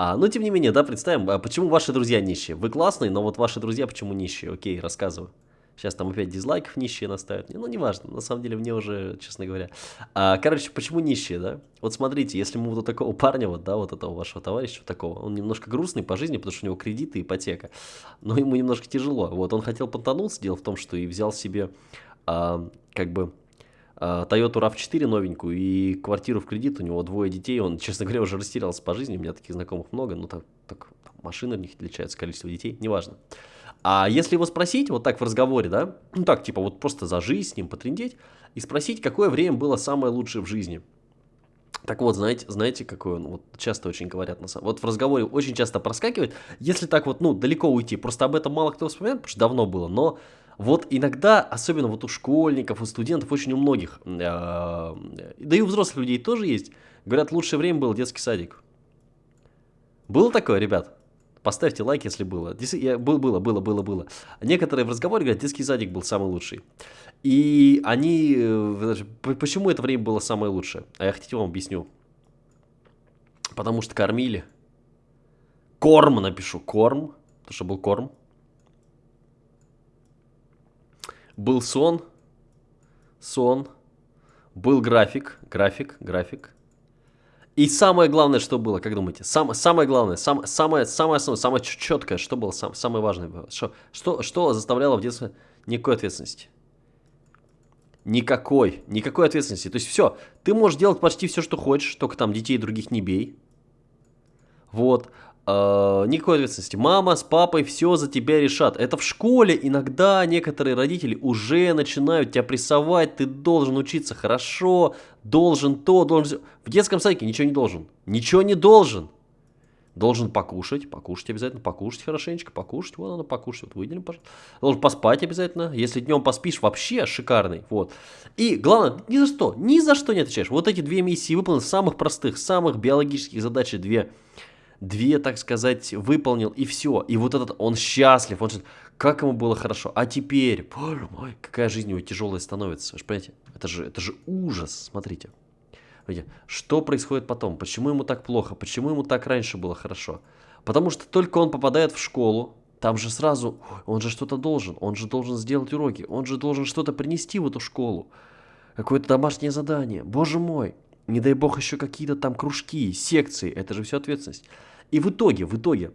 А, но тем не менее, да, представим, а почему ваши друзья нищие? Вы классные, но вот ваши друзья почему нищие? Окей, рассказываю. Сейчас там опять дизлайков нищие наставят. Ну, неважно, на самом деле мне уже, честно говоря. А, короче, почему нищие, да? Вот смотрите, если мы вот такого парня, вот, да, вот этого вашего товарища, вот такого, он немножко грустный по жизни, потому что у него кредиты, ипотека, но ему немножко тяжело. Вот, он хотел понтануться, дело в том, что и взял себе, а, как бы, Toyota RAV4 новенькую и квартиру в кредит, у него двое детей, он, честно говоря, уже растерялся по жизни, у меня таких знакомых много, ну так, так машины у них отличаются, количество детей, неважно. А если его спросить, вот так в разговоре, да, ну так, типа вот просто зажить с ним, потрендеть, и спросить, какое время было самое лучшее в жизни. Так вот, знаете, знаете, какое он, вот часто очень говорят, на самом вот в разговоре очень часто проскакивает, если так вот, ну, далеко уйти, просто об этом мало кто вспоминает, потому что давно было, но вот иногда, особенно вот у школьников, у студентов, очень у многих, э, да и у взрослых людей тоже есть, говорят, лучшее время был детский садик. Было такое, ребят? Поставьте лайк, если было. Было, было, было, было, было. Некоторые в разговоре говорят, детский садик был самый лучший. И они... Э, почему это время было самое лучшее? А я хотите вам объясню. Потому что кормили. Корм напишу. Корм. Потому что был корм. Был сон. Сон. Был график. График. График. И самое главное, что было, как думаете? Сам, самое главное, сам, самое, самое основное, самое четкое, что было сам, самое важное? Было? Что, что, что заставляло в детстве никакой ответственности? Никакой, никакой ответственности. То есть все, ты можешь делать почти все, что хочешь, только там детей других не бей. Вот. Э, никакой ответственности. Мама с папой все за тебя решат. Это в школе иногда некоторые родители уже начинают тебя прессовать. Ты должен учиться хорошо, должен то, должен... В детском садике ничего не должен. Ничего не должен. Должен покушать, покушать обязательно, покушать хорошенечко, покушать, вот надо покушать, вот выделим, пожалуйста. Должен поспать обязательно, если днем поспишь, вообще шикарный, вот. И главное, ни за что, ни за что не отвечаешь. Вот эти две миссии выполнены, самых простых, самых биологических задач, две две, так сказать, выполнил, и все. И вот этот, он счастлив, он как ему было хорошо. А теперь, боже мой, какая жизнь его тяжелая становится. Вы же понимаете, это же, это же ужас, смотрите. Что происходит потом? Почему ему так плохо? Почему ему так раньше было хорошо? Потому что только он попадает в школу, там же сразу, он же что-то должен, он же должен сделать уроки, он же должен что-то принести в эту школу. Какое-то домашнее задание. Боже мой, не дай бог еще какие-то там кружки, секции, это же все ответственность. И в итоге, в итоге,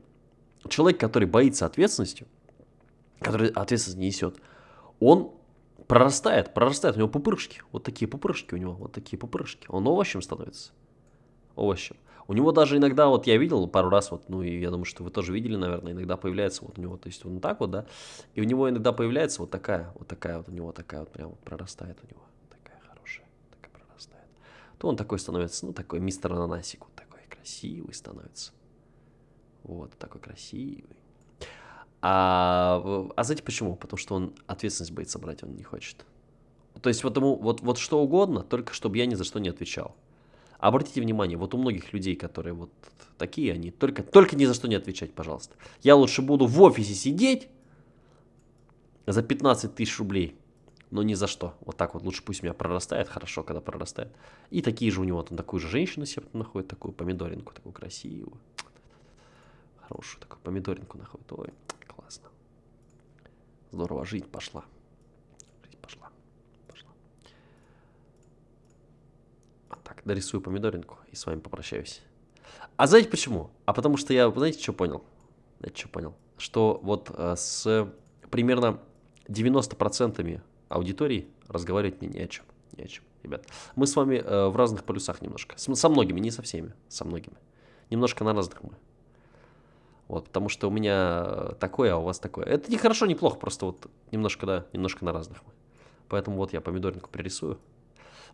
человек, который боится ответственности, который ответственность не несет, он прорастает, прорастает, у него пупырышки, вот такие пупырышки у него, вот такие пупырышки, он овощем становится, овощем. У него даже иногда, вот я видел пару раз, вот, ну и я думаю, что вы тоже видели, наверное, иногда появляется вот у него, то есть он так вот, да, и у него иногда появляется вот такая, вот такая вот у него такая вот прям вот прорастает у него, такая хорошая, такая прорастает. То он такой становится, ну такой мистер ананасик, вот такой красивый становится. Вот, такой красивый. А, а знаете почему? Потому что он ответственность боится брать, он не хочет. То есть вот ему вот, вот что угодно, только чтобы я ни за что не отвечал. Обратите внимание, вот у многих людей, которые вот такие, они только, только ни за что не отвечать, пожалуйста. Я лучше буду в офисе сидеть за 15 тысяч рублей, но ни за что. Вот так вот, лучше пусть меня прорастает, хорошо, когда прорастает. И такие же у него, там такую же женщину себе находит, такую помидоринку, такую красивую хорошую такую помидоринку находит. Ой, классно. Здорово, жить пошла. Жить пошла. Пошла. А так, дорисую помидоринку и с вами попрощаюсь. А знаете почему? А потому что я, знаете, что понял? Знаете, что понял? Что вот э, с примерно 90% аудитории разговаривать мне не о чем. Не о чем, ребят. Мы с вами э, в разных полюсах немножко. С, со многими, не со всеми, со многими. Немножко на разных мы. Вот, потому что у меня такое, а у вас такое. Это не хорошо, не плохо, просто вот немножко, да, немножко на разных. Поэтому вот я помидоринку пририсую.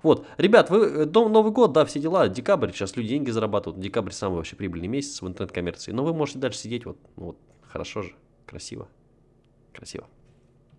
Вот, ребят, вы, э, Новый год, да, все дела, декабрь, сейчас люди деньги зарабатывают, декабрь самый вообще прибыльный месяц в интернет-коммерции, но вы можете дальше сидеть, вот, ну, вот, хорошо же, красиво, красиво.